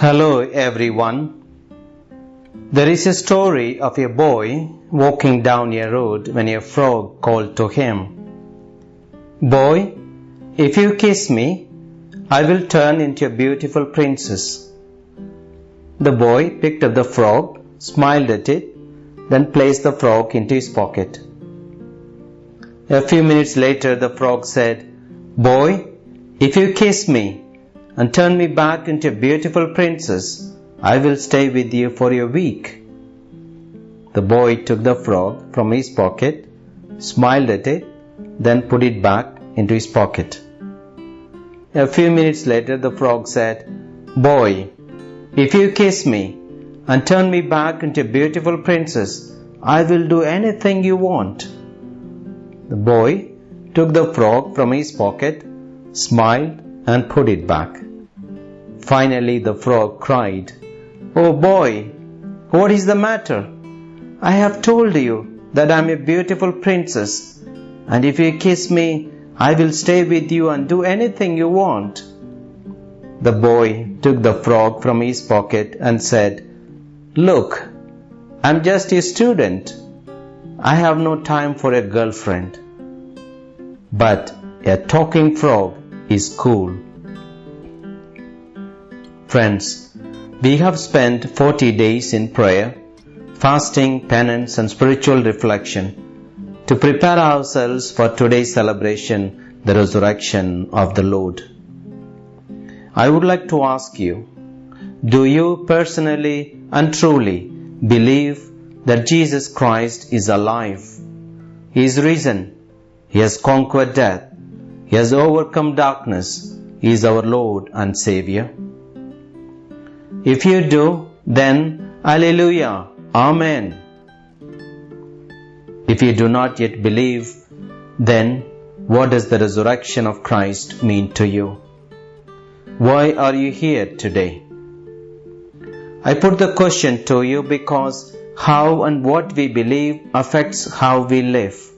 Hello everyone. There is a story of a boy walking down a road when a frog called to him, Boy, if you kiss me, I will turn into a beautiful princess. The boy picked up the frog, smiled at it, then placed the frog into his pocket. A few minutes later, the frog said, Boy, if you kiss me and turn me back into a beautiful princess, I will stay with you for a week. The boy took the frog from his pocket, smiled at it, then put it back into his pocket. A few minutes later, the frog said, Boy, if you kiss me and turn me back into a beautiful princess, I will do anything you want. The boy took the frog from his pocket, smiled, and put it back. Finally, the frog cried, Oh boy, what is the matter? I have told you that I am a beautiful princess, and if you kiss me, I will stay with you and do anything you want. The boy took the frog from his pocket and said, Look, I'm just a student. I have no time for a girlfriend. But a talking frog is cool. Friends, we have spent 40 days in prayer, fasting, penance, and spiritual reflection to prepare ourselves for today's celebration, the resurrection of the Lord. I would like to ask you, do you personally and truly believe that Jesus Christ is alive? He is risen. He has conquered death. He has overcome darkness. He is our Lord and Savior. If you do, then Alleluia, Amen. If you do not yet believe, then what does the resurrection of Christ mean to you? Why are you here today? I put the question to you because how and what we believe affects how we live.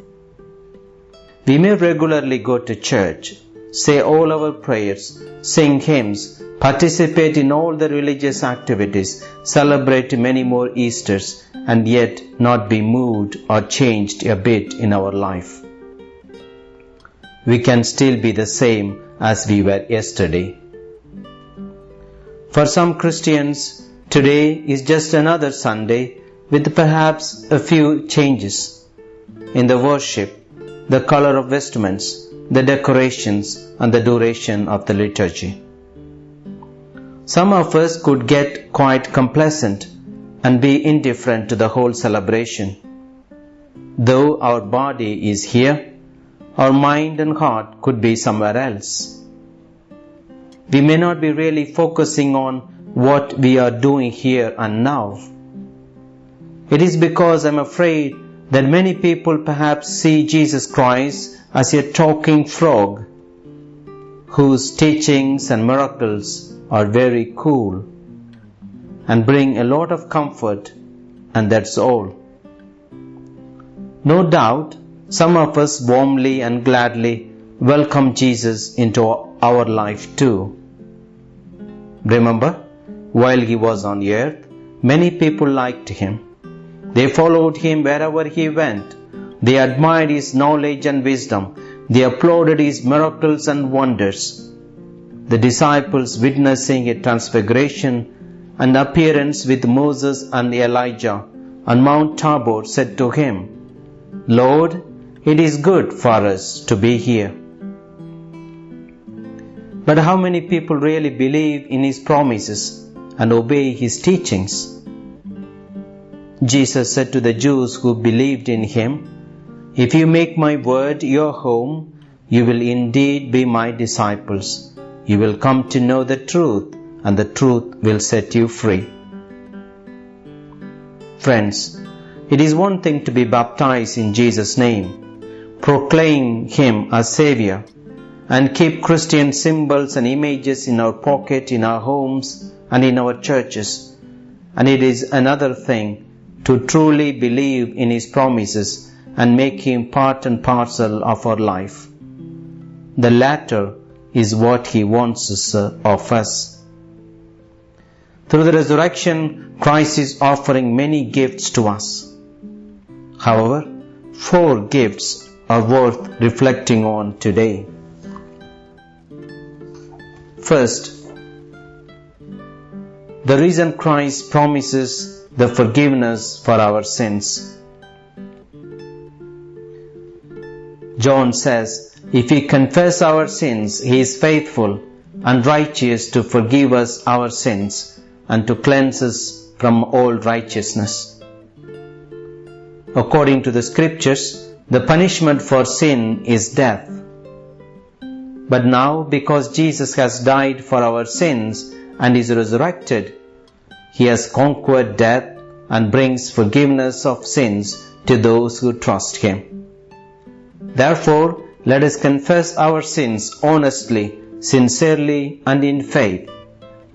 We may regularly go to church, say all our prayers, sing hymns, participate in all the religious activities, celebrate many more Easters, and yet not be moved or changed a bit in our life. We can still be the same as we were yesterday. For some Christians, today is just another Sunday with perhaps a few changes in the worship, the color of vestments, the decorations, and the duration of the liturgy. Some of us could get quite complacent and be indifferent to the whole celebration. Though our body is here, our mind and heart could be somewhere else. We may not be really focusing on what we are doing here and now. It is because I'm afraid that many people perhaps see Jesus Christ as a talking frog whose teachings and miracles are very cool and bring a lot of comfort, and that's all. No doubt, some of us warmly and gladly welcome Jesus into our life too. Remember, while he was on earth, many people liked him. They followed him wherever he went. They admired his knowledge and wisdom. They applauded his miracles and wonders. The disciples witnessing a transfiguration and appearance with Moses and Elijah on Mount Tabor said to him, Lord, it is good for us to be here. But how many people really believe in his promises and obey his teachings? Jesus said to the Jews who believed in him, If you make my word your home, you will indeed be my disciples. You will come to know the truth, and the truth will set you free. Friends, it is one thing to be baptized in Jesus' name, proclaim him as Savior, and keep Christian symbols and images in our pocket, in our homes, and in our churches. And it is another thing to truly believe in His promises and make Him part and parcel of our life. The latter is what He wants uh, of us. Through the resurrection, Christ is offering many gifts to us. However, four gifts are worth reflecting on today. First, the reason Christ promises the forgiveness for our sins. John says, If we confess our sins, He is faithful and righteous to forgive us our sins and to cleanse us from all righteousness. According to the scriptures, the punishment for sin is death. But now, because Jesus has died for our sins and is resurrected, He has conquered death and brings forgiveness of sins to those who trust Him. Therefore, let us confess our sins honestly, sincerely, and in faith,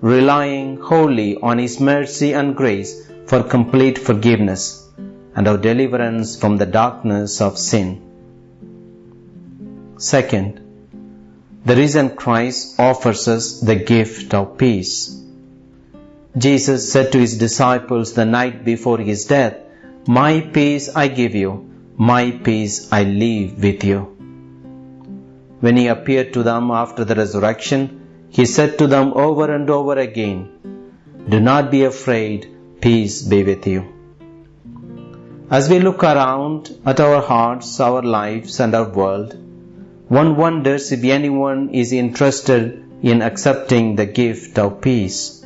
relying wholly on His mercy and grace for complete forgiveness and our deliverance from the darkness of sin. Second, the reason Christ offers us the gift of peace. Jesus said to his disciples the night before his death, My peace I give you, my peace I leave with you. When he appeared to them after the resurrection, he said to them over and over again, Do not be afraid, peace be with you. As we look around at our hearts, our lives, and our world, one wonders if anyone is interested in accepting the gift of peace.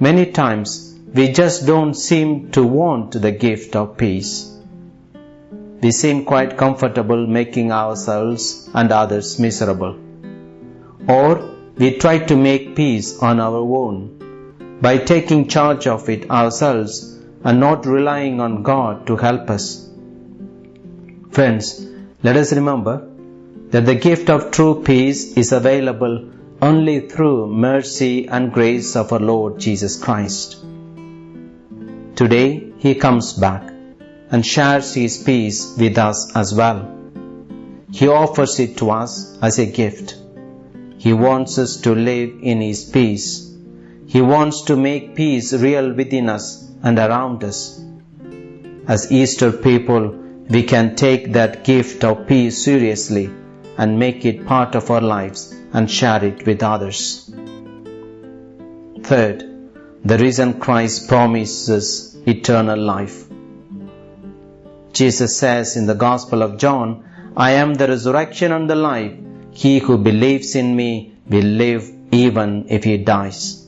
Many times we just don't seem to want the gift of peace we seem quite comfortable making ourselves and others miserable. Or we try to make peace on our own by taking charge of it ourselves and not relying on God to help us. Friends, let us remember that the gift of true peace is available only through mercy and grace of our Lord Jesus Christ. Today He comes back and shares His peace with us as well. He offers it to us as a gift. He wants us to live in His peace. He wants to make peace real within us and around us. As Easter people, we can take that gift of peace seriously and make it part of our lives and share it with others. Third, the reason Christ promises eternal life. Jesus says in the Gospel of John, I am the resurrection and the life. He who believes in me will live even if he dies.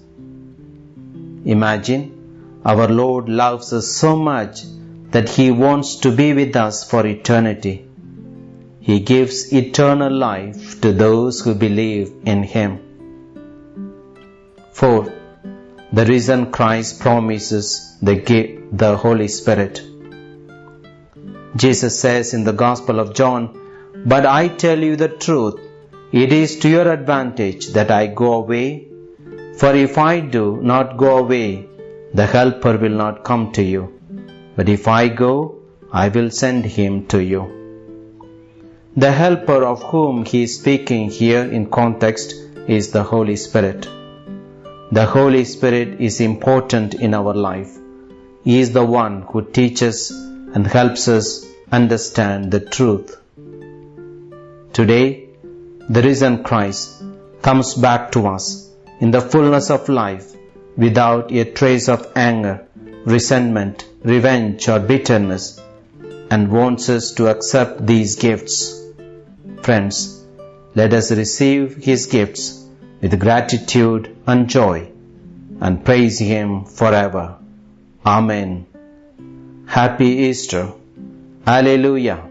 Imagine, our Lord loves us so much that he wants to be with us for eternity. He gives eternal life to those who believe in him. Fourth, the reason Christ promises the, gift, the Holy Spirit. Jesus says in the Gospel of John, But I tell you the truth, it is to your advantage that I go away. For if I do not go away, the Helper will not come to you. But if I go, I will send him to you. The Helper of whom he is speaking here in context is the Holy Spirit. The Holy Spirit is important in our life. He is the one who teaches and helps us understand the truth. Today, the risen Christ comes back to us in the fullness of life without a trace of anger, resentment, revenge, or bitterness and wants us to accept these gifts. Friends, let us receive His gifts with gratitude and joy and praise Him forever. Amen. Happy Easter. Hallelujah.